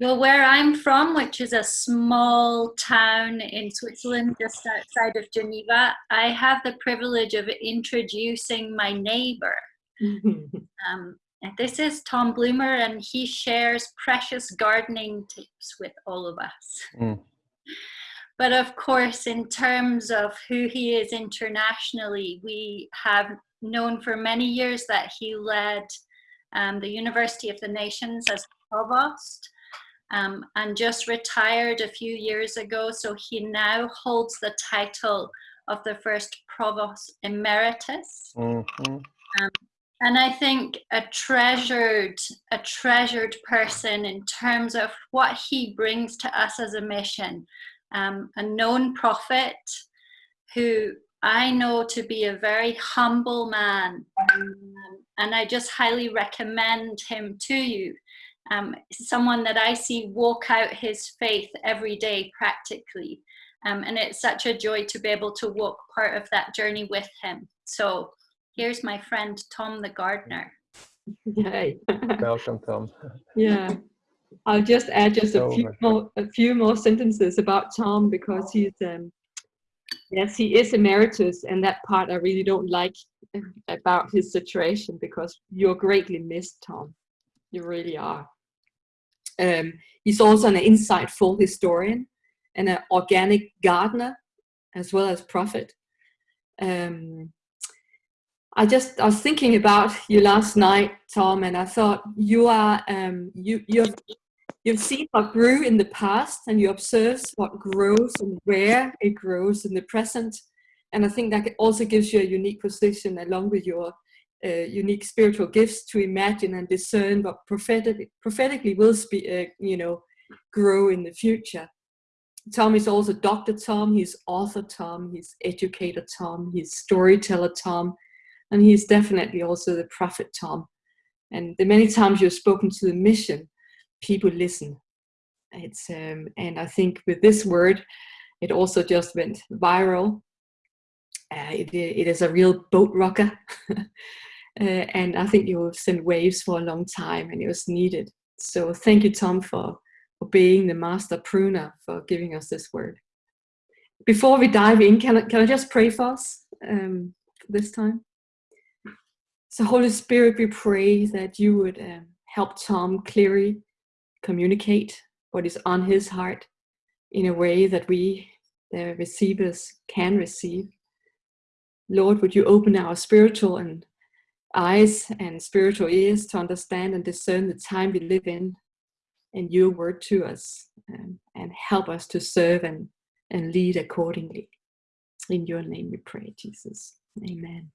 Well, where I'm from, which is a small town in Switzerland just outside of Geneva, I have the privilege of introducing my neighbor. um, this is Tom Bloomer, and he shares precious gardening tips with all of us. Mm. But of course, in terms of who he is internationally, we have known for many years that he led um, the University of the Nations as provost um, and just retired a few years ago. So he now holds the title of the first provost emeritus. Mm -hmm. um, and I think a treasured, a treasured person in terms of what he brings to us as a mission, um, a known prophet who I know to be a very humble man. Um, and I just highly recommend him to you. Um, someone that I see walk out his faith every day practically. Um, and it's such a joy to be able to walk part of that journey with him. So here's my friend, Tom the gardener. Yay. Welcome, Tom. yeah. I'll just add just a few more a few more sentences about Tom because he's um yes he is emeritus and that part I really don't like about his situation because you're greatly missed Tom you really are um, he's also an insightful historian and an organic gardener as well as prophet um, I just I was thinking about you last night, Tom, and I thought you are um, you you've You've seen what grew in the past and you observe what grows and where it grows in the present. And I think that also gives you a unique position along with your uh, unique spiritual gifts to imagine and discern what prophetic, prophetically will uh, you know, grow in the future. Tom is also Dr. Tom, he's author Tom, he's educator Tom, he's storyteller Tom, and he's definitely also the prophet Tom. And the many times you've spoken to the mission, people listen. It's um, and I think with this word, it also just went viral. Uh, it, it is a real boat rocker. uh, and I think you will send waves for a long time and it was needed. So thank you, Tom, for, being the master pruner, for giving us this word. Before we dive in, can I, can I just pray for us um, this time? So Holy Spirit, we pray that you would um, help Tom clearly communicate what is on his heart in a way that we, the receivers, can receive. Lord, would you open our spiritual and eyes and spiritual ears to understand and discern the time we live in and your word to us and, and help us to serve and, and lead accordingly. In your name we pray, Jesus. Amen.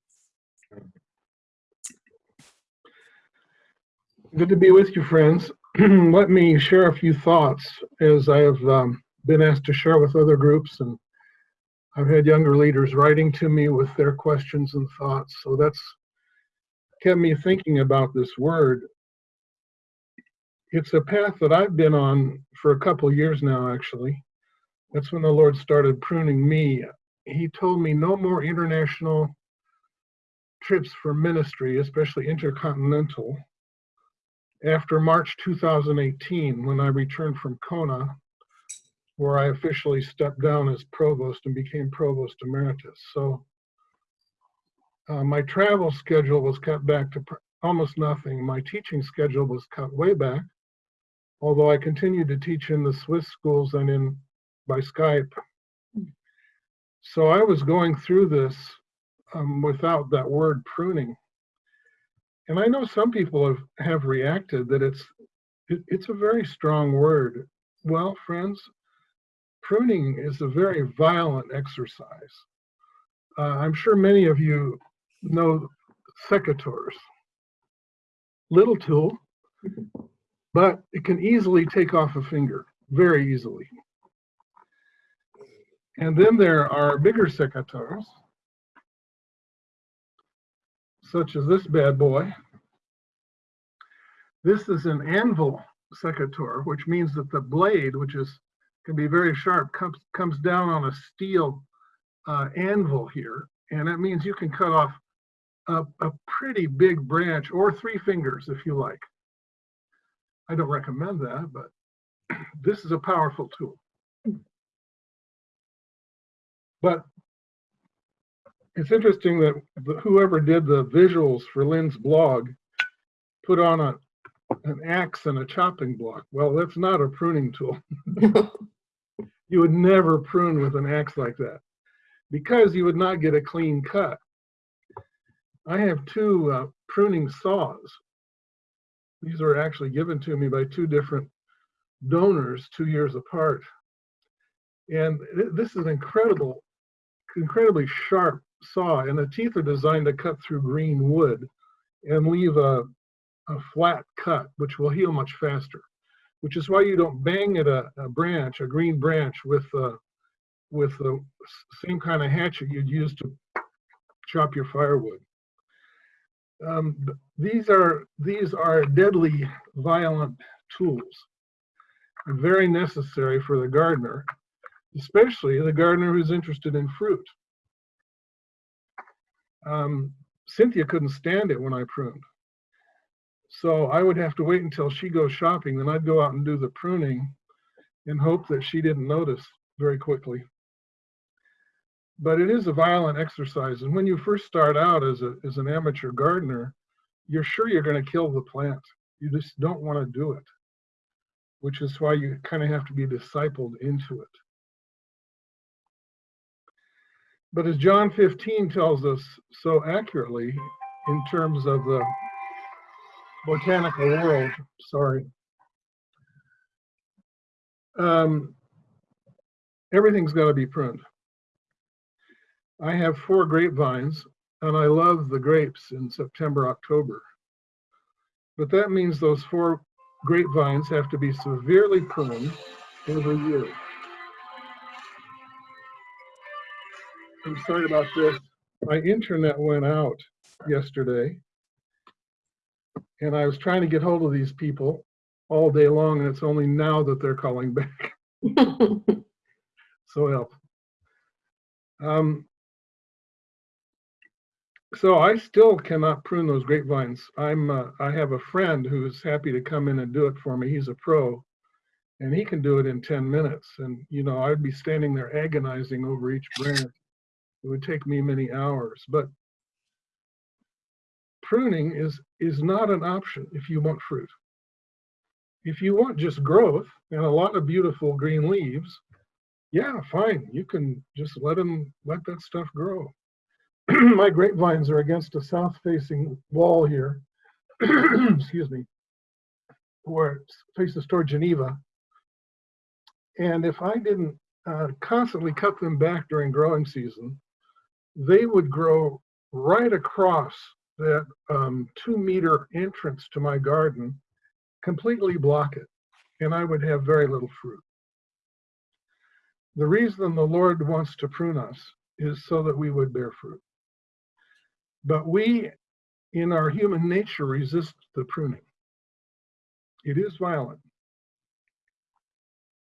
Good to be with you, friends. let me share a few thoughts as I have um, been asked to share with other groups and I've had younger leaders writing to me with their questions and thoughts. So that's kept me thinking about this word. It's a path that I've been on for a couple years now, actually. That's when the Lord started pruning me. He told me no more international trips for ministry, especially intercontinental after March 2018, when I returned from Kona, where I officially stepped down as provost and became provost emeritus. So uh, my travel schedule was cut back to almost nothing. My teaching schedule was cut way back, although I continued to teach in the Swiss schools and in by Skype. So I was going through this um, without that word pruning and I know some people have, have reacted that it's it, it's a very strong word. Well, friends, pruning is a very violent exercise. Uh, I'm sure many of you know secateurs. Little tool, but it can easily take off a finger, very easily. And then there are bigger secateurs, such as this bad boy. This is an anvil secateur, which means that the blade, which is can be very sharp, comes comes down on a steel uh, anvil here, and that means you can cut off a, a pretty big branch or three fingers if you like. I don't recommend that, but this is a powerful tool. But it's interesting that whoever did the visuals for Lynn's blog put on a an axe and a chopping block. Well, that's not a pruning tool. You would never prune with an axe like that because you would not get a clean cut. I have two uh, pruning saws. These were actually given to me by two different donors two years apart. And th- this is an incredible, incredibly sharp saw, and the teeth are designed to cut through green wood and leave a, a flat cut, which will heal much faster. Which is why you don't bang at a, a branch, a green branch, with uh, with the same kind of hatchet you'd use to chop your firewood. Um, these are these are deadly, violent tools, very necessary for the gardener, especially the gardener who's interested in fruit. Um, Cynthia couldn't stand it when I pruned. So I would have to wait until she goes shopping, then I'd go out and do the pruning and hope that she didn't notice very quickly. But it is a violent exercise. And when you first start out as, a, as an amateur gardener, you're sure you're going to kill the plant. You just don't want to do it, which is why you kind of have to be discipled into it. But as John 15 tells us so accurately in terms of the botanical world, sorry, um, everything's got to be pruned. I have four grapevines and I love the grapes in September, October. But that means those four grapevines have to be severely pruned every year. I'm sorry about this. My internet went out yesterday. And I was trying to get hold of these people all day long, and it's only now that they're calling back. So help. Um, so I still cannot prune those grapevines. I'm, uh, I have a friend who's happy to come in and do it for me. He's a pro. And he can do it in 10 minutes. And, you know, I'd be standing there agonizing over each branch. It would take me many hours. But pruning is, is not an option if you want fruit. If you want just growth and a lot of beautiful green leaves, yeah, fine. You can just let them, let that stuff grow. My grapevines are against a south facing wall here. Excuse me. Where faces toward Geneva. And if I didn't uh, constantly cut them back during growing season, they would grow right across that um, two meter entrance to my garden, completely block it, and I would have very little fruit. The reason the Lord wants to prune us is so that we would bear fruit. But we, in our human nature, resist the pruning. It is violent.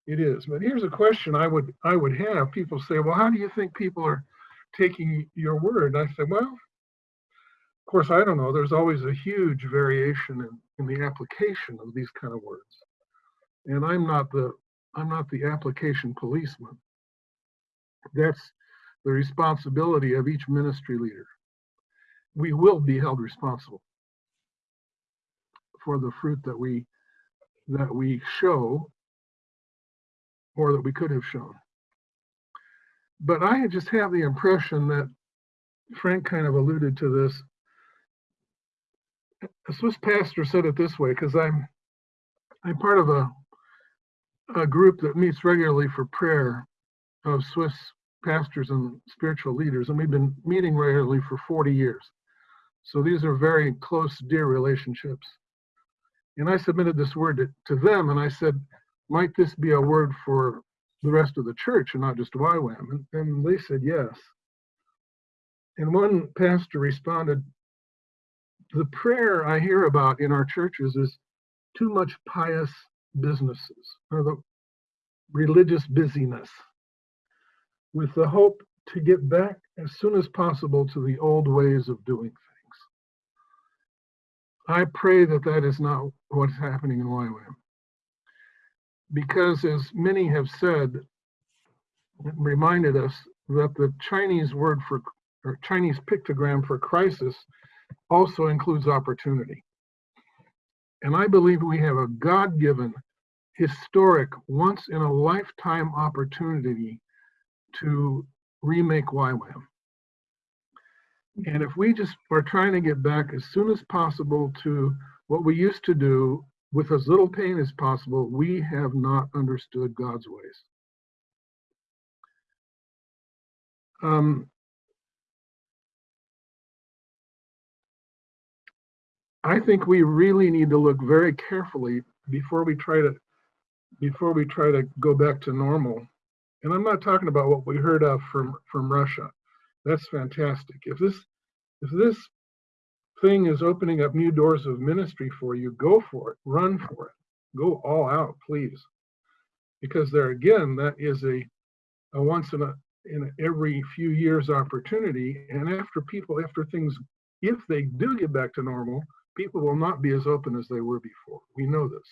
It is. But here's a question I would I would have. People say, well, how do you think people are taking your word? I say, well, of course, I don't know. There's always a huge variation in, in the application of these kind of words. And I'm not the I'm not the application policeman. That's the responsibility of each ministry leader. We will be held responsible for the fruit that we that we show or that we could have shown. But I just have the impression that Frank kind of alluded to this. A Swiss pastor said it this way because I'm I'm part of a a group that meets regularly for prayer of Swiss pastors and spiritual leaders, and we've been meeting regularly for 40 years. So these are very close, dear relationships. And I submitted this word to, to them, and I said, might this be a word for the rest of the church and not just YWAM? And, and they said yes. And one pastor responded, the prayer I hear about in our churches is too much pious businesses or the religious busyness with the hope to get back as soon as possible to the old ways of doing things. I pray that that is not what's happening in YWAM. because as many have said, reminded us that the Chinese word for, or Chinese pictogram for crisis also includes opportunity. And I believe we have a God-given, historic, once in a lifetime opportunity to remake YWAM. And if we just are trying to get back as soon as possible to what we used to do with as little pain as possible, we have not understood God's ways. Um, I think we really need to look very carefully before we try to before we try to go back to normal. And I'm not talking about what we heard of from from Russia. That's fantastic. If this if this thing is opening up new doors of ministry for you, go for it. Run for it. Go all out, please. Because there again, that is a, a once in a in every few years opportunity. And after people, after things, if they do get back to normal, people will not be as open as they were before. We know this.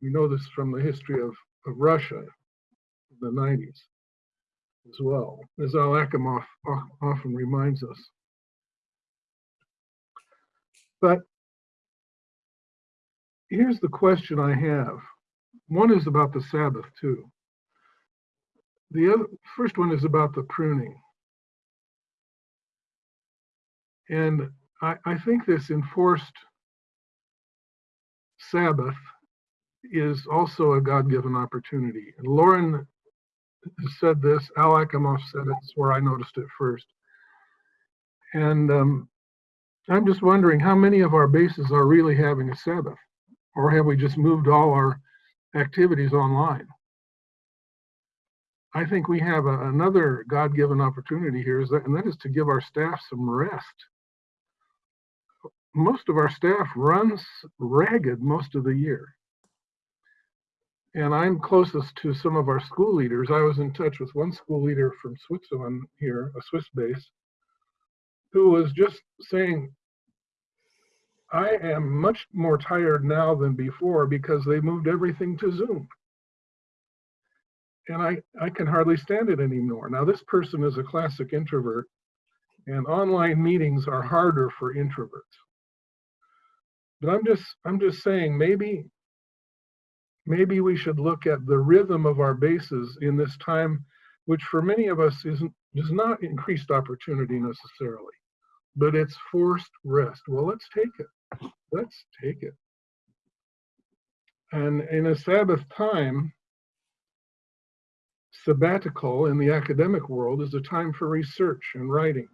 We know this from the history of, of Russia in the 90s as well, as Al Akimov often reminds us. But here's the question I have. One is about the Sabbath too. The other, first one is about the pruning. And I, I think this enforced Sabbath is also a God-given opportunity. And Loren said this, Al Akimov said it's where I noticed it first. And um, I'm just wondering how many of our bases are really having a Sabbath? Or have we just moved all our activities online? I think we have a, another God-given opportunity here, is that, and that is to give our staff some rest. Most of our staff runs ragged most of the year. And I'm closest to some of our school leaders. I was in touch with one school leader from Switzerland here, a Swiss base, who was just saying, I am much more tired now than before because they moved everything to Zoom and I, I can hardly stand it anymore. Now, this person is a classic introvert, and online meetings are harder for introverts. But I'm just I'm just saying maybe maybe we should look at the rhythm of our bases in this time, which for many of us isn't is not increased opportunity necessarily, but it's forced rest. Well, let's take it. Let's take it. And in a Sabbath time, sabbatical in the academic world is a time for research and writing.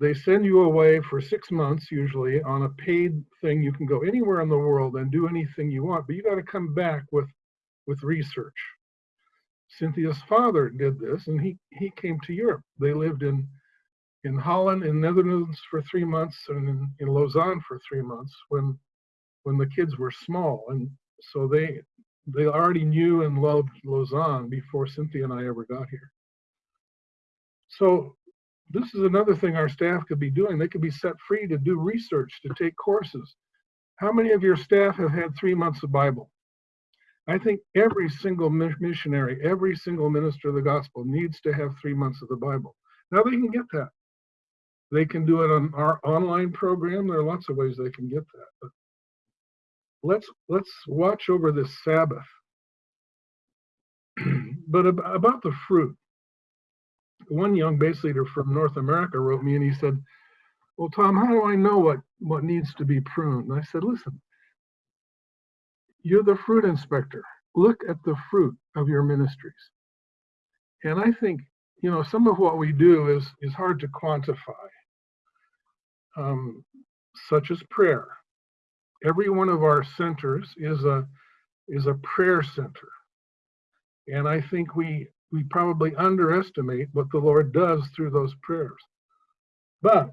They send you away for six months, usually, on a paid thing. You can go anywhere in the world and do anything you want, but you got to come back with, with research. Cynthia's father did this, and he, he came to Europe. They lived in, in Holland, in Netherlands for three months, and in, in Lausanne for three months when, when the kids were small. And so they they already knew and loved Lausanne before Cynthia and I ever got here. So this is another thing our staff could be doing. They could be set free to do research, to take courses. How many of your staff have had three months of Bible? I think every single missionary, every single minister of the gospel needs to have three months of the Bible. Now they can get that. They can do it on our online program. There are lots of ways they can get that. But let's let's watch over this Sabbath. but about the fruit, one young base leader from North America wrote me and he said, "Well, Tom, how do I know what what needs to be pruned?" And I said, "Listen, you're the fruit inspector. Look at the fruit of your ministries." And I think you know some of what we do is is hard to quantify, um, such as prayer every one of our centers is a is a prayer center. And I think we we probably underestimate what the Lord does through those prayers. But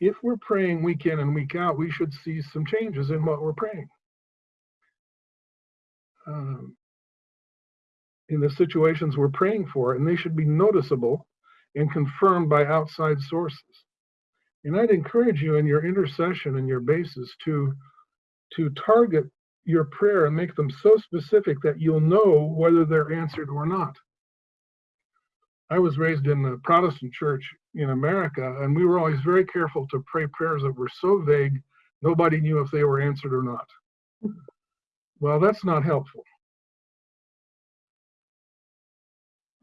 if we're praying week in and week out, we should see some changes in what we're praying. Um, in the situations we're praying for, and they should be noticeable and confirmed by outside sources. And I'd encourage you in your intercession and your bases to, to target your prayer and make them so specific that you'll know whether they're answered or not. I was raised in the Protestant church in America, and we were always very careful to pray prayers that were so vague, nobody knew if they were answered or not. Well, that's not helpful.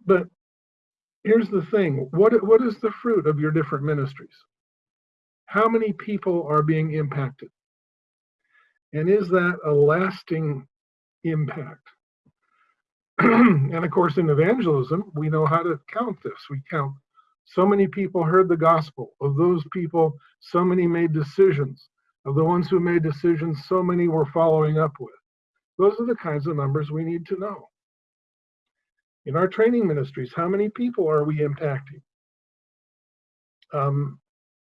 But here's the thing what, what is the fruit of your different ministries? How many people are being impacted? And is that a lasting impact? and of course, in evangelism, we know how to count this. We count so many people heard the gospel. Of those people, so many made decisions. Of the ones who made decisions, so many were following up with. Those are the kinds of numbers we need to know. In our training ministries, how many people are we impacting? Um,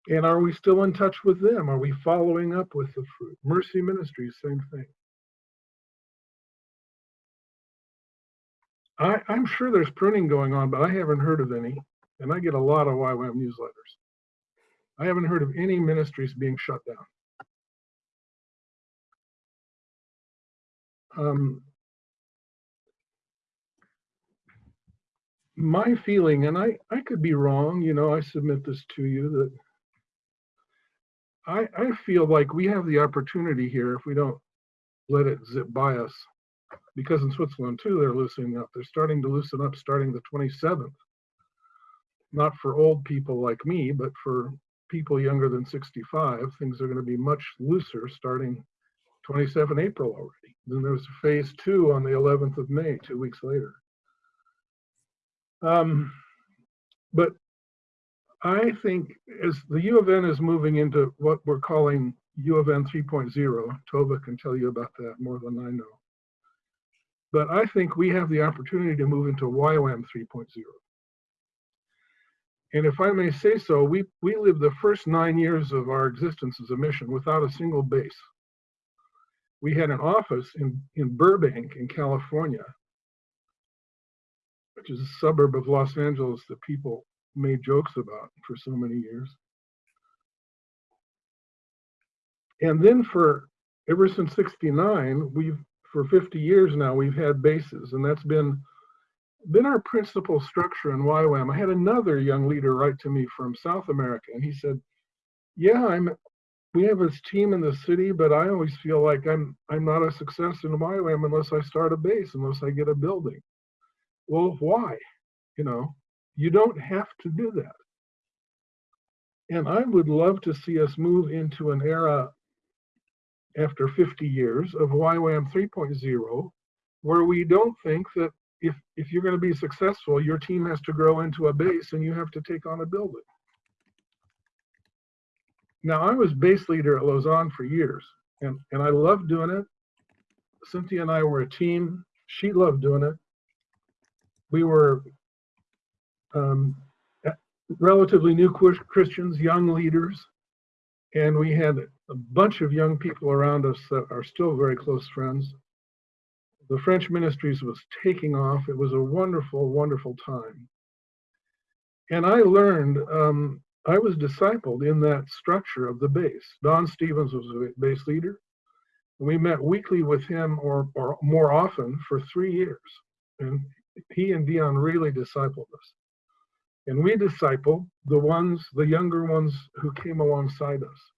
and are we still in touch with them? Are we following up with the fruit? Mercy Ministries, same thing. I, I'm sure there's pruning going on, but I haven't heard of any. And I get a lot of YWAM newsletters. I haven't heard of any ministries being shut down. Um, my feeling, and I, I could be wrong, you know, I submit this to you that I, I feel like we have the opportunity here if we don't let it zip by us. Because in Switzerland too, they're loosening up. They're starting to loosen up starting the 27th. Not for old people like me, but for people younger than 65, things are going to be much looser starting 27 April already. Then there's a phase two on the 11th of May, two weeks later. Um, but I think as the U of N is moving into what we're calling U of N 3.0, Tova can tell you about that more than I know. But I think we have the opportunity to move into YWAM 3.0. And if I may say so, we, we lived the first nine years of our existence as a mission without a single base. We had an office in, in Burbank in California, which is a suburb of Los Angeles that people made jokes about for so many years. And then for ever since 69, we've for 50 years now, we've had bases, and that's been been our principal structure in YWAM. I had another young leader write to me from South America, and he said, "Yeah, I'm. We have this team in the city, but I always feel like I'm I'm not a success in YWAM unless I start a base, unless I get a building. Well, why? You know, you don't have to do that. And I would love to see us move into an era after 50 years of YWAM 3.0, where we don't think that if, if you're going to be successful, your team has to grow into a base and you have to take on a building. Now, I was base leader at Lausanne for years, and, and I loved doing it. Cynthia and I were a team. She loved doing it. We were um, relatively new Christians, young leaders, and we had a bunch of young people around us that are still very close friends. The French ministries was taking off. It was a wonderful, wonderful time. And I learned, um, I was discipled in that structure of the base. Don Stephens was a base leader. We met weekly with him or, or more often for three years. And he and Deyon really discipled us. And we disciple the ones, the younger ones who came alongside us.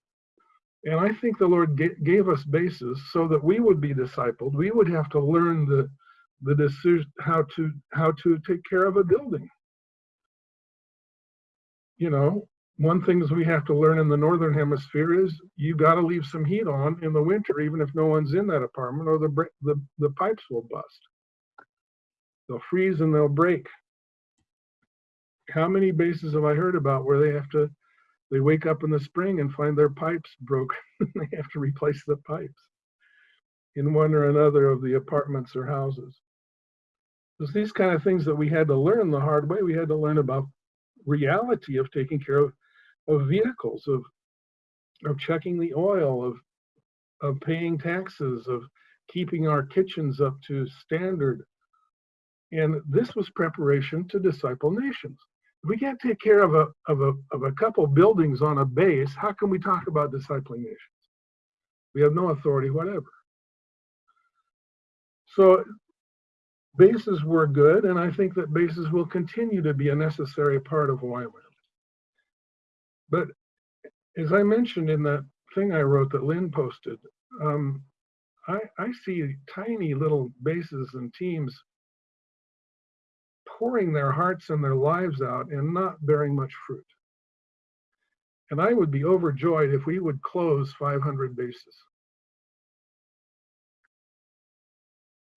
And I think the Lord gave us bases so that we would be discipled. We would have to learn the, the decision how to how to take care of a building. You know, one thing we have to learn in the northern hemisphere is you got to leave some heat on in the winter, even if no one's in that apartment, or the the the pipes will bust. They'll freeze and they'll break. How many bases have I heard about where they have to they wake up in the spring and find their pipes broken. they have to replace the pipes in one or another of the apartments or houses. It's these kind of things that we had to learn the hard way. We had to learn about reality of taking care of, of vehicles, of of checking the oil, of of paying taxes, of keeping our kitchens up to standard. And this was preparation to disciple nations we can't take care of a, of a, of a couple buildings on a base, how can we talk about discipling nations? We have no authority whatever. So bases were good, and I think that bases will continue to be a necessary part of YWAM. But as I mentioned in that thing I wrote that Lynn posted, um, I, I see tiny little bases and teams pouring their hearts and their lives out and not bearing much fruit. And I would be overjoyed if we would close 500 bases.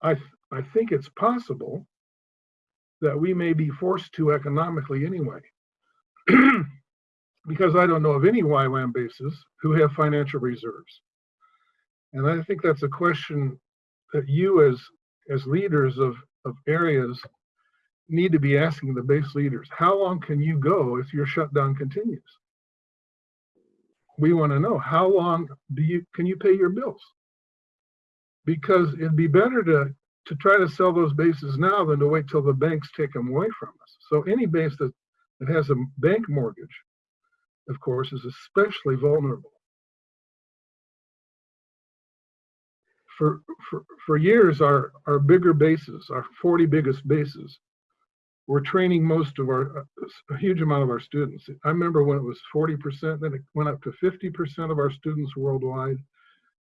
I, th- I think it's possible that we may be forced to economically anyway. because I don't know of any YWAM bases who have financial reserves. And I think that's a question that you as, as leaders of, of areas need to be asking the base leaders. How long can you go if your shutdown continues? We want to know how long do you can you pay your bills? Because it'd be better to to try to sell those bases now than to wait till the banks take them away from us. So any base that, that has a bank mortgage, of course, is especially vulnerable. For, for, for years, our, our bigger bases, our 40 biggest bases, were training most of our, a huge amount of our students. I remember when it was 40%, then it went up to 50% of our students worldwide.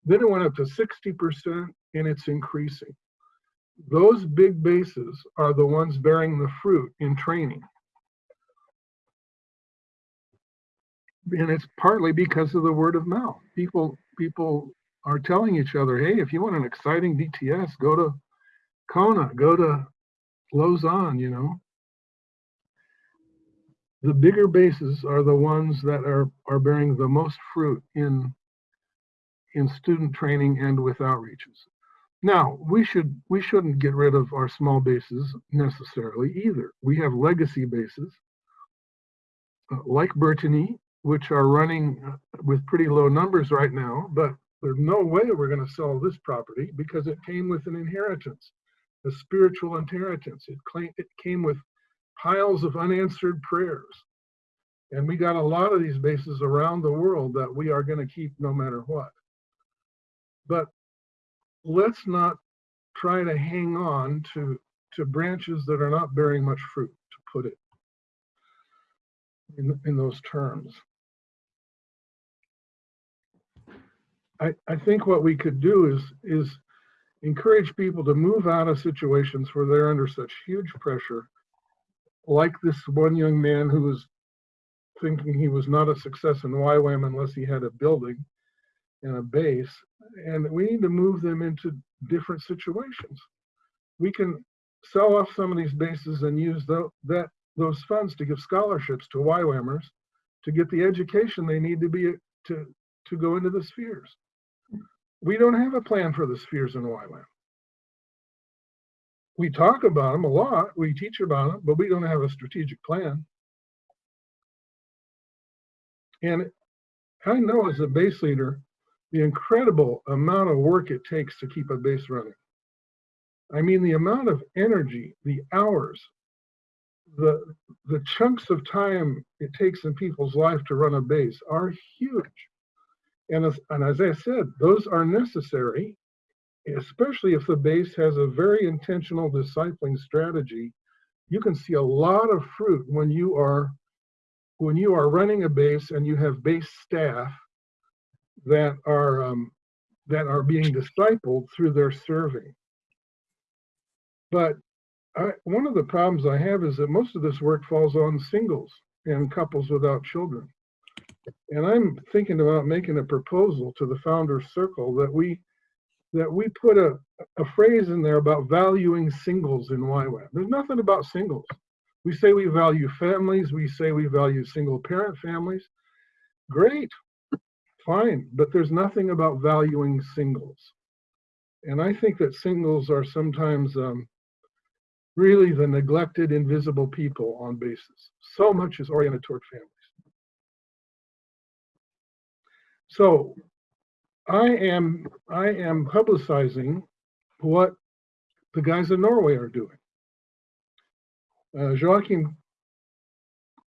Then it went up to 60%, and it's increasing those big bases are the ones bearing the fruit in training. And it's partly because of the word of mouth. People people are telling each other, hey, if you want an exciting DTS, go to Kona, go to Lausanne, you know. The bigger bases are the ones that are, are bearing the most fruit in, in student training and with outreaches. Now, we should we shouldn't get rid of our small bases necessarily either. We have legacy bases uh, like Burtigny, which are running uh, with pretty low numbers right now, but there's no way we're going to sell this property because it came with an inheritance, a spiritual inheritance. It, claim, it came with piles of unanswered prayers. And we got a lot of these bases around the world that we are going to keep no matter what. But let's not try to hang on to to branches that are not bearing much fruit to put it in, in those terms I, I think what we could do is is encourage people to move out of situations where they're under such huge pressure like this one young man who was thinking he was not a success in YWAM unless he had a building and a base and we need to move them into different situations. We can sell off some of these bases and use the, that those funds to give scholarships to YWAMers to get the education they need to be to to go into the spheres. We don't have a plan for the spheres in YWAM. We talk about them a lot, we teach about them, but we don't have a strategic plan. And I know as a base leader, the incredible amount of work it takes to keep a base running. I mean, the amount of energy, the hours, the, the chunks of time it takes in people's life to run a base are huge. And as, and as I said, those are necessary, especially if the base has a very intentional discipling strategy. You can see a lot of fruit when you are when you are running a base and you have base staff that are um, that are being discipled through their serving. But I, one of the problems I have is that most of this work falls on singles and couples without children. And I'm thinking about making a proposal to the Founders Circle that we that we put a, a phrase in there about valuing singles in YWAM. There's nothing about singles. We say we value families, we say we value single parent families. Great, fine, but there's nothing about valuing singles. And I think that singles are sometimes um, really the neglected, invisible people on bases. So much is oriented toward families. So I am I am publicizing what the guys in Norway are doing. Uh, Joachim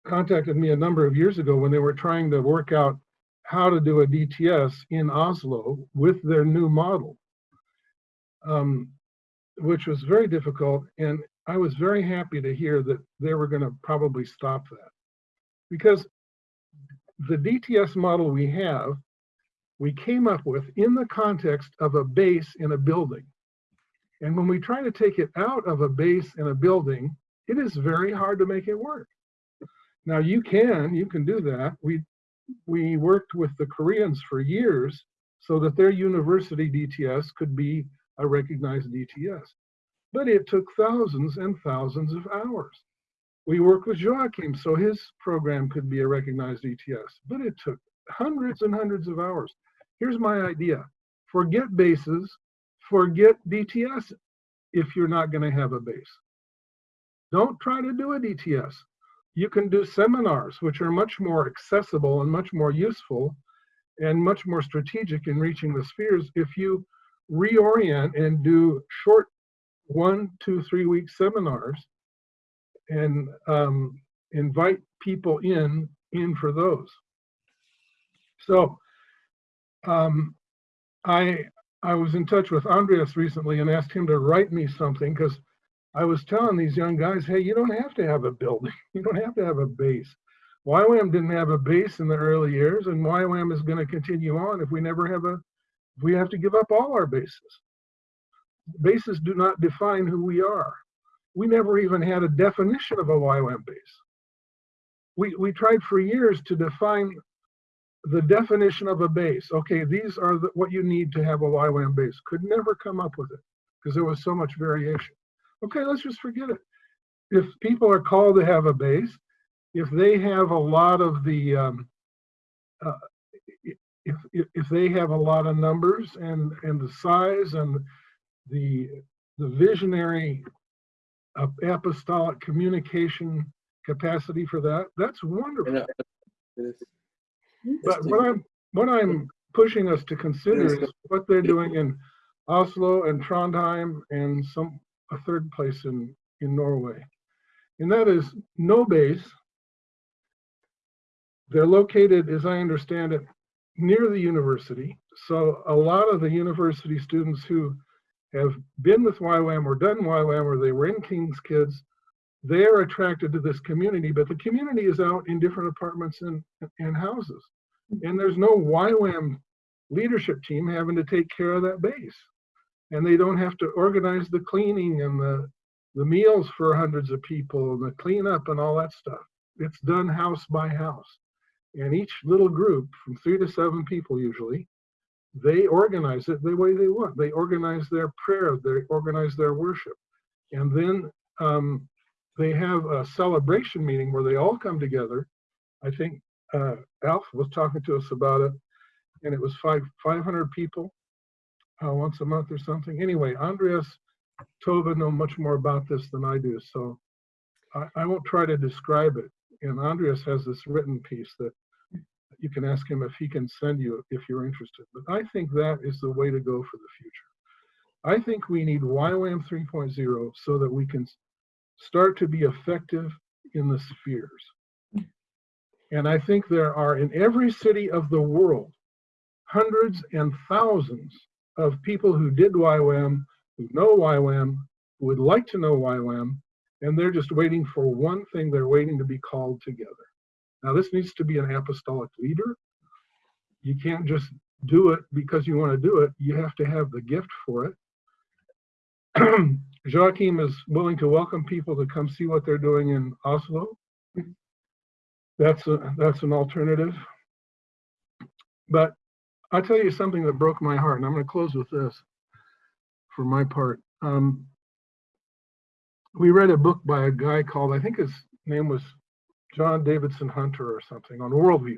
contacted me a number of years ago when they were trying to work out how to do a DTS in Oslo with their new model. Um, which was very difficult. And I was very happy to hear that they were going to probably stop that. Because the DTS model we have, we came up with in the context of a base in a building. And when we try to take it out of a base in a building, it is very hard to make it work. Now you can, you can do that. We we worked with the Koreans for years so that their university DTS could be a recognized DTS. But it took thousands and thousands of hours. We worked with Joachim so his program could be a recognized DTS, but it took hundreds and hundreds of hours. Here's my idea. Forget bases, forget DTS if you're not gonna have a base. Don't try to do a DTS. You can do seminars, which are much more accessible and much more useful and much more strategic in reaching the spheres if you reorient and do short one, two, three week seminars and um, invite people in in for those. So um, I I was in touch with Andreas recently and asked him to write me something because I was telling these young guys, hey, you don't have to have a building. You don't have to have a base. YWAM didn't have a base in the early years, and YWAM is going to continue on if we never have a, if we have to give up all our bases. Bases do not define who we are. We never even had a definition of a YWAM base. We, we tried for years to define the definition of a base. Okay, these are the, what you need to have a YWAM base. Could never come up with it because there was so much variation. Okay, let's just forget it. If people are called to have a base, if they have a lot of the, um, uh, if, if, if they have a lot of numbers and, and the size and the, the visionary uh, apostolic communication capacity for that, that's wonderful. But what I'm, what I'm pushing us to consider is what they're doing in Oslo and Trondheim and some, a third place in, in Norway. And that is no base. They're located, as I understand it, near the university. So a lot of the university students who have been with YWAM or done YWAM or they were in King's Kids, they are attracted to this community, but the community is out in different apartments and, and houses. And there's no YWAM leadership team having to take care of that base. And they don't have to organize the cleaning and the, the meals for hundreds of people and the cleanup and all that stuff. It's done house by house. And each little group, from three to seven people usually, they organize it the way they want. They organize their prayer, they organize their worship. And then um, they have a celebration meeting where they all come together. I think uh, Alf was talking to us about it, and it was five 500 people uh, once a month or something. Anyway, Andreas Tova know much more about this than I do, so I, I won't try to describe it. And Andreas has this written piece that you can ask him if he can send you if you're interested. But I think that is the way to go for the future. I think we need YWAM 3.0 so that we can start to be effective in the spheres. And I think there are in every city of the world hundreds and thousands of people who did YWAM, who know YWAM, who would like to know YWAM, and they're just waiting for one thing, they're waiting to be called together. Now this needs to be an apostolic leader. You can't just do it because you want to do it. You have to have the gift for it. Joachim is willing to welcome people to come see what they're doing in Oslo. That's a that's an alternative. But I'll tell you something that broke my heart, and I'm going to close with this for my part. Um, we read a book by a guy called, I think his name was John Davidson Hunter or something, on worldview.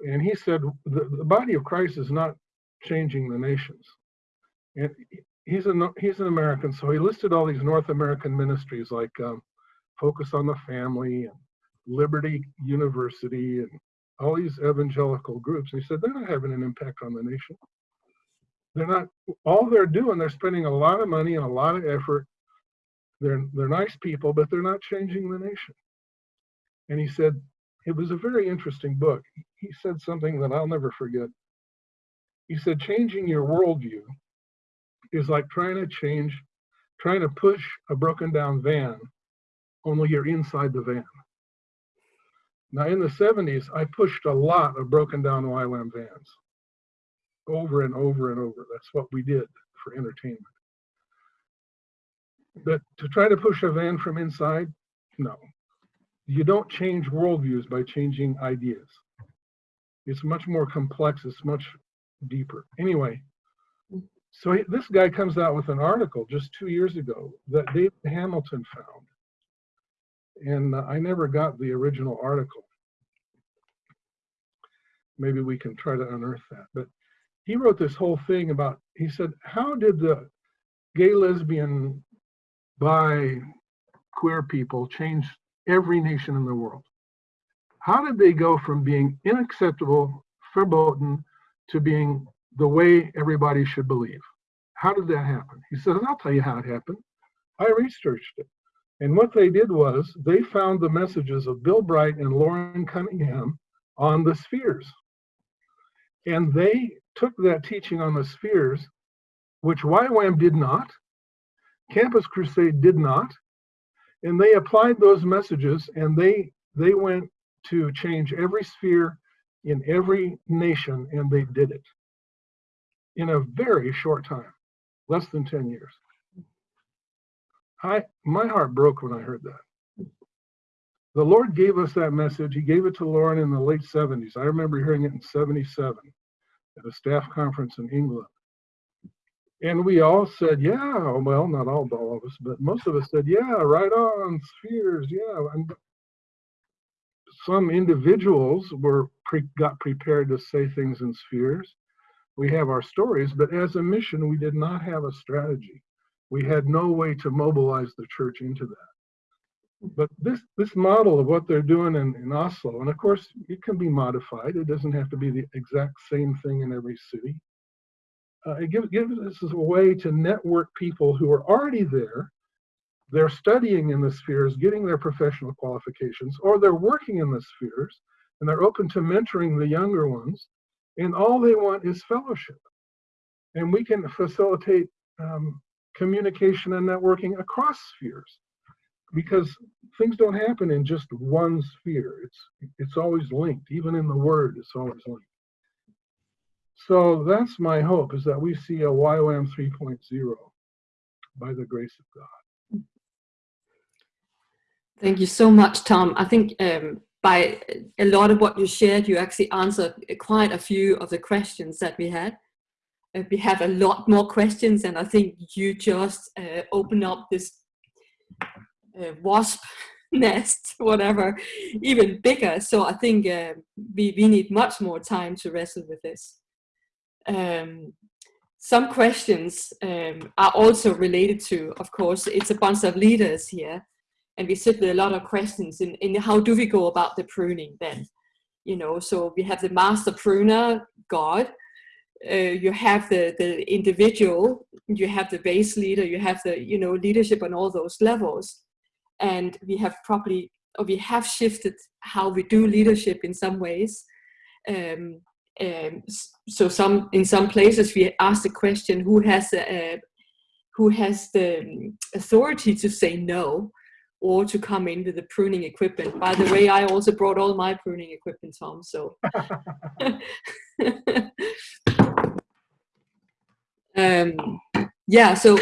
And he said the, the body of Christ is not changing the nations. And he's an he's an American, so he listed all these North American ministries like um, Focus on the Family and Liberty University and all these evangelical groups. And he said they're not having an impact on the nation. They're not. All they're doing, they're spending a lot of money and a lot of effort. They're they're nice people, but they're not changing the nation. And he said it was a very interesting book. He said something that I'll never forget. He said changing your worldview is like trying to change, trying to push a broken down van, only you're inside the van. Now, in the 70s, I pushed a lot of broken down YWAM vans over and over and over. That's what we did for entertainment. But to try to push a van from inside, no. You don't change worldviews by changing ideas. It's much more complex, it's much deeper. Anyway, so he- this guy comes out with an article just two years ago that David Hamilton found. And uh, I never got the original article. Maybe we can try to unearth that. But he wrote this whole thing about, he said, how did the gay, lesbian, bi, queer people change every nation in the world? How did they go from being unacceptable, verboten, to being the way everybody should believe? How did that happen? He says, I'll tell you how it happened. I researched it. And what they did was they found the messages of Bill Bright and Loren Cunningham on the spheres. And they took that teaching on the spheres, which YWAM did not, Campus Crusade did not, and they applied those messages and they they went to change every sphere in every nation and they did it in a very short time, less than 10 years. I my heart broke when I heard that. The Lord gave us that message. He gave it to Loren in the late 70s. I remember hearing it in 77 at a staff conference in England. And we all said, yeah, well, not all, all of us, but most of us said, yeah, right on, spheres, yeah. And some individuals were pre got prepared to say things in spheres. We have our stories, but as a mission, we did not have a strategy. We had no way to mobilize the church into that. But this this model of what they're doing in, in Oslo, and of course it can be modified. It doesn't have to be the exact same thing in every city. Uh, it gives, gives us a way to network people who are already there. They're studying in the spheres, getting their professional qualifications, or they're working in the spheres, and they're open to mentoring the younger ones. And all they want is fellowship. And we can facilitate um, communication and networking across spheres because things don't happen in just one sphere. It's it's always linked. Even in the word, it's always linked. So that's my hope is that we see a YWAM 3.0 by the grace of God. Thank you so much, Tom. I think um, by a lot of what you shared, you actually answered quite a few of the questions that we had. Uh, we have a lot more questions, and I think you just uh, open up this uh, wasp nest, whatever, even bigger. So I think uh, we, we need much more time to wrestle with this. Um, some questions um, are also related to, of course, it's a bunch of leaders here, and we sit with a lot of questions in, in how do we go about the pruning then? You know, so we have the master pruner, God, uh, you have the, the individual, you have the base leader, you have the, you know, leadership on all those levels. And we have probably, or we have shifted how we do leadership in some ways. Um, um, so some in some places we ask the question who has a, who has the um, authority to say no or to come in with the pruning equipment by the way i also brought all my pruning equipment tom so um, yeah so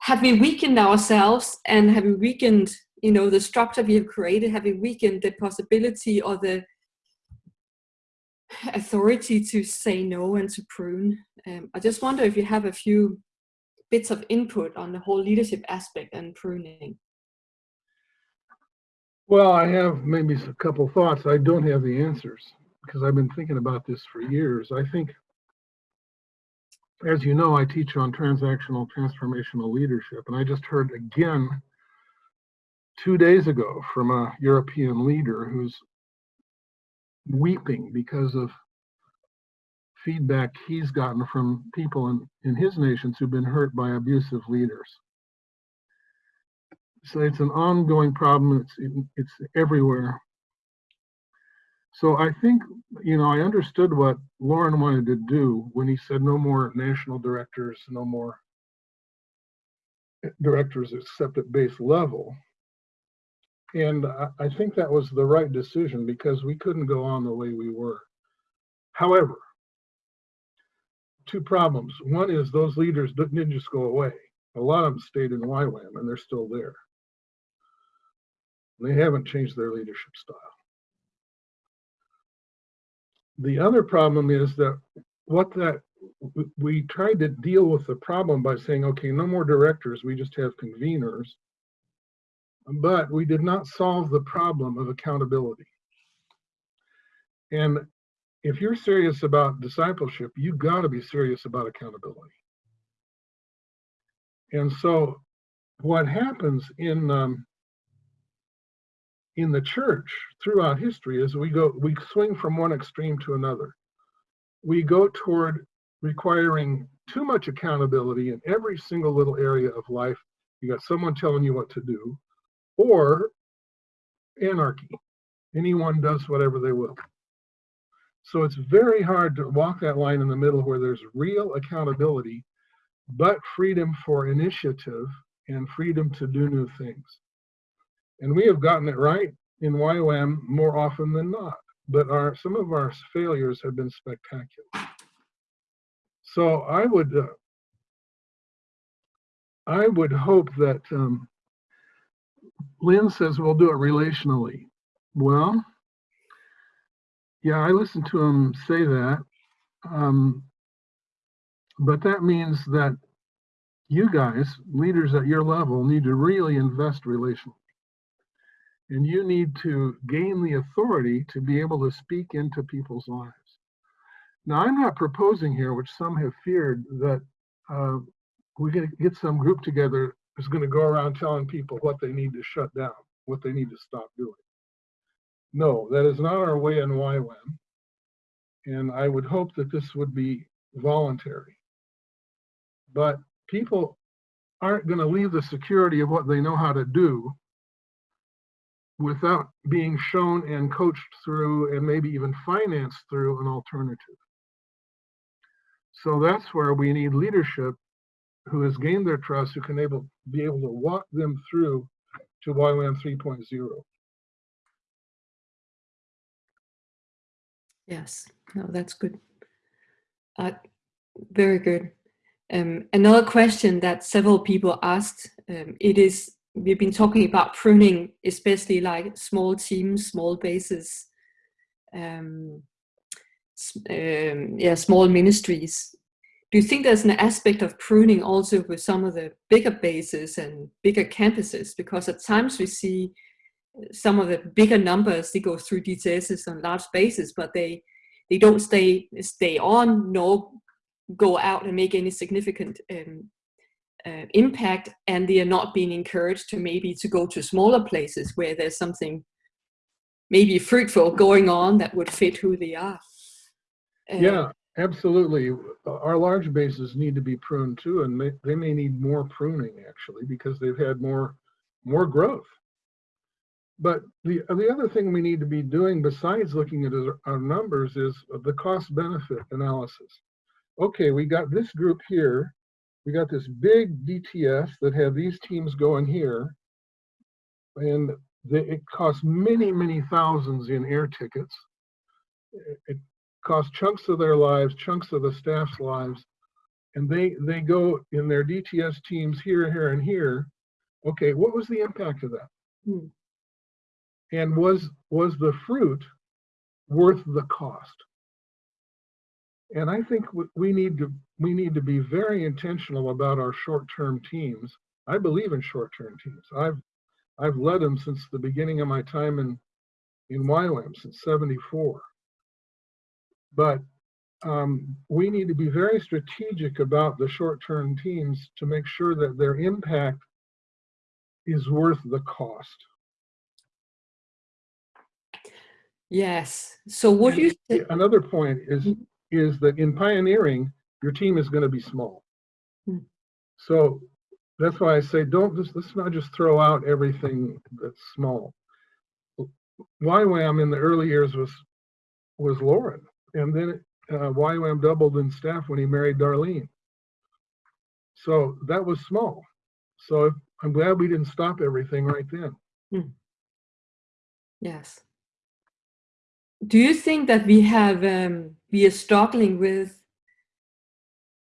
have we weakened ourselves and have we weakened you know the structure we have created have we weakened the possibility or the authority to say no and to prune. Um, I just wonder if you have a few bits of input on the whole leadership aspect and pruning. Well, I have maybe a couple thoughts. I don't have the answers because I've been thinking about this for years. I think, as you know, I teach on transactional transformational leadership, and I just heard again two days ago from a European leader who's weeping because of feedback he's gotten from people in, in his nations who've been hurt by abusive leaders. So it's an ongoing problem. It's it's everywhere. So I think, you know, I understood what Loren wanted to do when he said no more national directors, no more eh, directors except at base level. And I, I think that was the right decision because we couldn't go on the way we were. However, two problems. One is those leaders didn't just go away. A lot of them stayed in YWAM and they're still there. They haven't changed their leadership style. The other problem is that what that we tried to deal with the problem by saying, okay, no more directors, we just have conveners. But we did not solve the problem of accountability. And if you're serious about discipleship, you got to be serious about accountability. And so, what happens in um, in the church throughout history is we go we swing from one extreme to another. We go toward requiring too much accountability in every single little area of life. You got someone telling you what to do, or anarchy. Anyone does whatever they will. So it's very hard to walk that line in the middle where there's real accountability, but freedom for initiative and freedom to do new things. And we have gotten it right in YWAM more often than not, but our some of our failures have been spectacular. So I would uh, I would hope that um, Lynn says we'll do it relationally. Well, yeah, I listened to him say that. Um, but that means that you guys, leaders at your level, need to really invest relationally. And you need to gain the authority to be able to speak into people's lives. Now, I'm not proposing here, which some have feared, that uh, we're going to get some group together that's going to go around telling people what they need to shut down, what they need to stop doing. No, that is not our way in YWAM. And I would hope that this would be voluntary. But people aren't going to leave the security of what they know how to do without being shown and coached through and maybe even financed through an alternative. So that's where we need leadership who has gained their trust, who can able be able to walk them through to YWAM 3.0. Yes, no, that's good. Uh, very good. Um, another question that several people asked, um, it is, we've been talking about pruning, especially like small teams, small bases, um, um, yeah, small ministries. Do you think there's an aspect of pruning also with some of the bigger bases and bigger campuses? Because at times we see some of the bigger numbers, they go through DTSs on large bases, but they they don't stay stay on nor go out and make any significant um, uh, impact, and they are not being encouraged to maybe to go to smaller places where there's something maybe fruitful going on that would fit who they are. Uh, yeah, absolutely. Our large bases need to be pruned too, and may, they may need more pruning actually because they've had more more growth. But the, the other thing we need to be doing besides looking at our numbers is the cost benefit analysis. Okay, we got this group here. We got this big DTS that had these teams going here. And they, it costs many, many thousands in air tickets. It costs chunks of their lives, chunks of the staff's lives. And they, they go in their DTS teams here, here, and here. Okay, what was the impact of that? Hmm and was was the fruit worth the cost and i think we need to we need to be very intentional about our short-term teams i believe in short-term teams i've i've led them since the beginning of my time in in YWAM since 74 but um, we need to be very strategic about the short-term teams to make sure that their impact is worth the cost Yes. So what do you think? Another point is is that in pioneering, your team is going to be small. Hmm. So that's why I say don't just let's not just throw out everything that's small. YWAM in the early years was was Loren. And then uh, YWAM doubled in staff when he married Darlene. So that was small. So I'm glad we didn't stop everything right then. Yes. Do you think that we have um, we are struggling with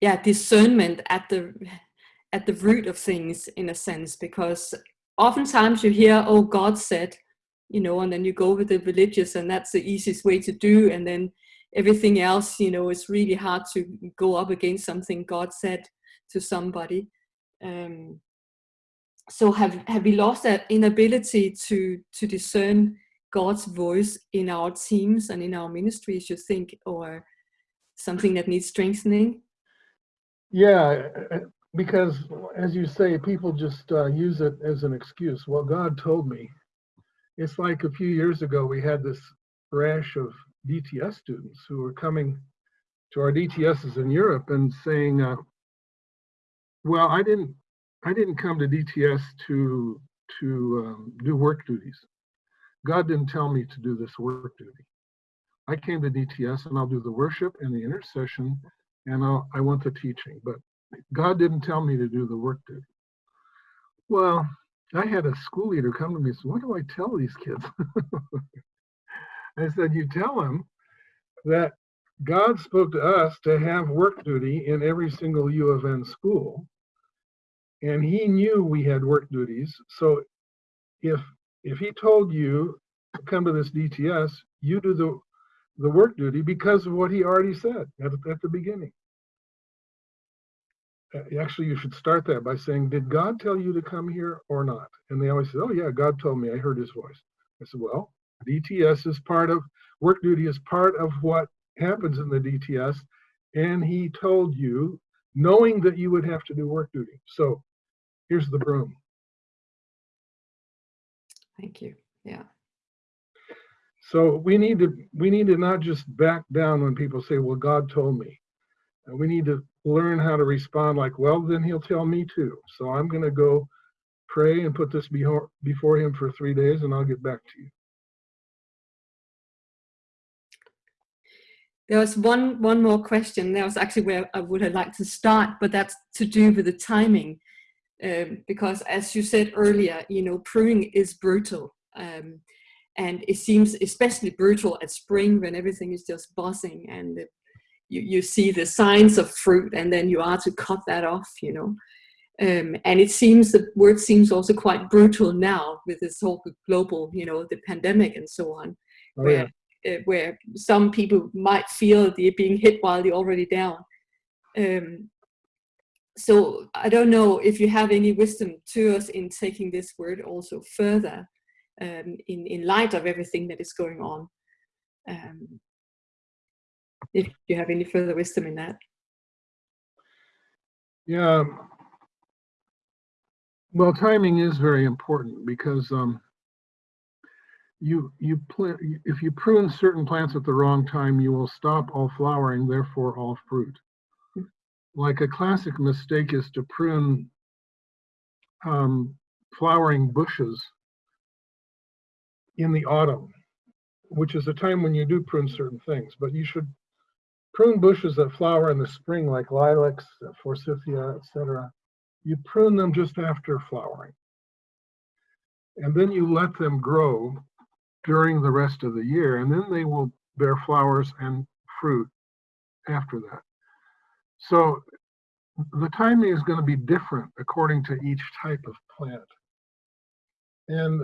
yeah discernment at the at the root of things in a sense? Because oftentimes you hear oh God said you know and then you go with the religious and that's the easiest way to do and then everything else you know it's really hard to go up against something God said to somebody. Um, so have have we lost that inability to to discern God's voice in our teams and in our ministries, you think, or something that needs strengthening? Yeah, because as you say, people just uh, use it as an excuse. Well, God told me. It's like a few years ago, we had this rash of DTS students who were coming to our DTSs in Europe and saying, uh, "Well, I didn't, I didn't come to DTS to to um, do work duties. God didn't tell me to do this work duty. I came to DTS and I'll do the worship and the intercession and I'll, I want the teaching, but God didn't tell me to do the work duty. Well, I had a school leader come to me and say, what do I tell these kids? I said, you tell them that God spoke to us to have work duty in every single U of N school. And he knew we had work duties. So if if he told you to come to this DTS, you do the the work duty because of what he already said at, at the beginning. Uh, Actually, you should start that by saying, did God tell you to come here or not? And they always say, oh yeah, God told me, I heard his voice. I said, well, DTS is part of, work duty is part of what happens in the DTS. And he told you, knowing that you would have to do work duty. So here's the broom. Thank you. Yeah. So we need to we need to not just back down when people say, "Well, God told me." We need to learn how to respond like, "Well, then He'll tell me too." So I'm going to go pray and put this before before Him for three days, and I'll get back to you. There was one one more question. That was actually where I would have liked to start, but that's to do with the timing, um, because as you said earlier, you know, pruning is brutal. Um, and it seems especially brutal at spring when everything is just buzzing and it, you, you see the signs of fruit and then you are to cut that off you know. Um, and it seems the word seems also quite brutal now with this whole global you know the pandemic and so on. Oh, where uh, where some people might feel they're being hit while they're already down. Um, so I don't know if you have any wisdom to us in taking this word also further um, in, in light of everything that is going on. Um, if you have any further wisdom in that. Yeah. Well, timing is very important because um, you you if you prune certain plants at the wrong time, you will stop all flowering, therefore all fruit. Like a classic mistake is to prune um, flowering bushes in the autumn, which is a time when you do prune certain things, but you should prune bushes that flower in the spring, like lilacs, forsythia, etc. You prune them just after flowering. And then you let them grow during the rest of the year, and then they will bear flowers and fruit after that. So the timing is going to be different according to each type of plant. And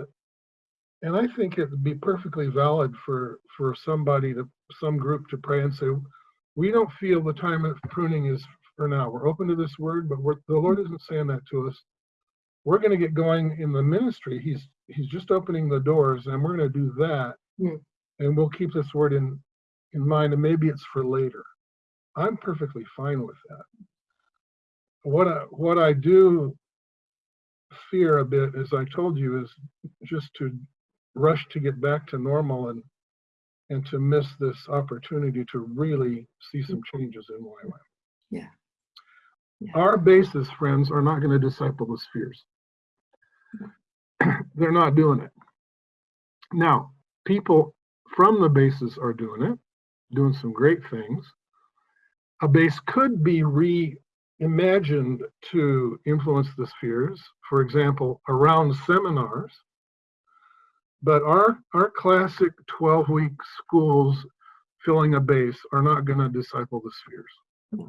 and I think it would be perfectly valid for for somebody to some group to pray and say, we don't feel the time of pruning is for now. We're open to this word, but we're, the Lord isn't saying that to us. We're going to get going in the ministry. He's He's just opening the doors, and we're going to do that, and we'll keep this word in in mind. And maybe it's for later. I'm perfectly fine with that. What I what I do fear a bit, as I told you, is just to rush to get back to normal and and to miss this opportunity to really see some changes in YWAM. Yeah. Yeah. Our basis, friends, are not going to disciple the spheres. They're not doing it. Now, people from the bases are doing it. doing some great things. A base could be reimagined to influence the spheres, for example, around seminars. But our, our classic 12 week schools filling a base are not going to disciple the spheres.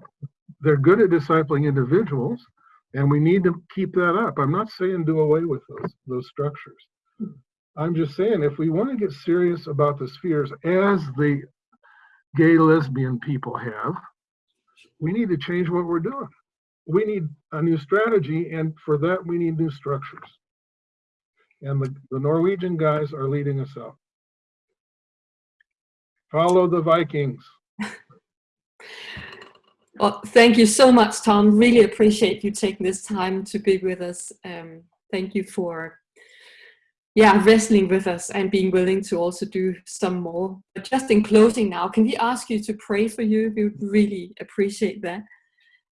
They're good at discipling individuals, and we need to keep that up. I'm not saying do away with those, those structures. I'm just saying if we want to get serious about the spheres as the gay lesbian people have, we need to change what we're doing. We need a new strategy, and for that, we need new structures. And the, the Norwegian guys are leading us out. Follow the Vikings. Well, thank you so much, Tom. Really appreciate you taking this time to be with us. Um, thank you for, yeah, wrestling with us and being willing to also do some more. But just in closing now, can we ask you to pray for you? We would really appreciate that.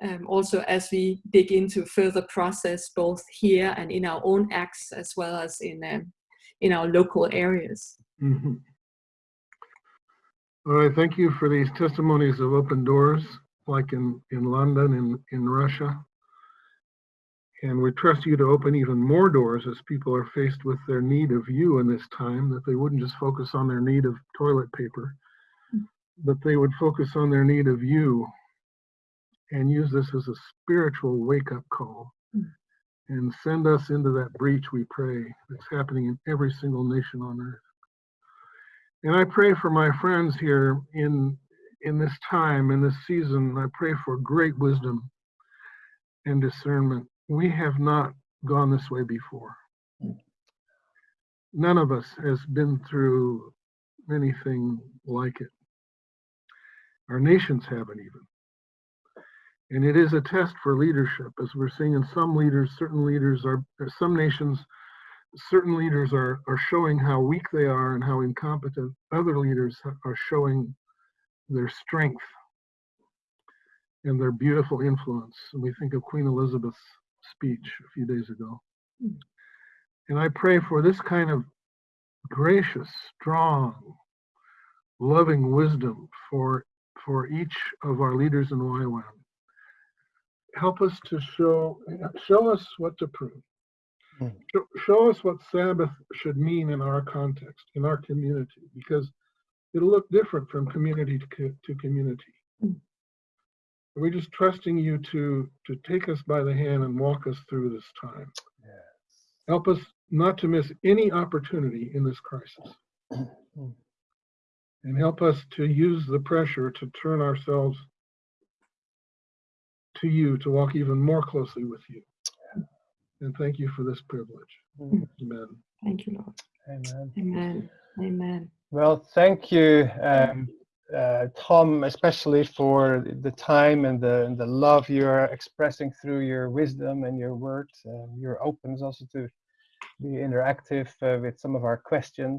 Um, also, as we dig into further process, both here and in our own acts, as well as in um, in our local areas. Mm -hmm. All right, thank you for these testimonies of open doors like in, in London and in Russia. And we trust you to open even more doors as people are faced with their need of you in this time, that they wouldn't just focus on their need of toilet paper, hmm. but they would focus on their need of you and use this as a spiritual wake up call hmm. and send us into that breach, we pray, that's happening in every single nation on earth. And I pray for my friends here in in this time, in this season, I pray for great wisdom and discernment. We have not gone this way before. None of us has been through anything like it. Our nations haven't even. And it is a test for leadership, as we're seeing in some leaders, certain leaders are, uh, some nations, certain leaders are, are showing how weak they are and how incompetent other leaders are showing their strength and their beautiful influence. And we think of Queen Elizabeth's speech a few days ago. And I pray for this kind of gracious, strong, loving wisdom for, for each of our leaders in YWAM. Help us to show, show us what to prove. Mm. Show, show us what Sabbath should mean in our context, in our community, because it'll look different from community to, to community. Mm. We're just trusting you to to take us by the hand and walk us through this time. Yes. Help us not to miss any opportunity in this crisis. And help us to use the pressure to turn ourselves to you to walk even more closely with you. And thank you for this privilege. Mm. Amen. Thank you, Lord. Amen. Amen. Amen. Well, thank you, um, uh, Tom, especially for the time and the, and the love you are expressing through your wisdom and your words. Uh, your openness also to be interactive uh, with some of our questions.